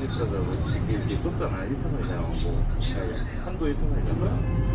2리터라고 이렇게, 좁잖아. 1차선이잖아. 뭐 아니, 한도 1차선이잖아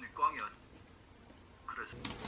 일광이야. 그래서.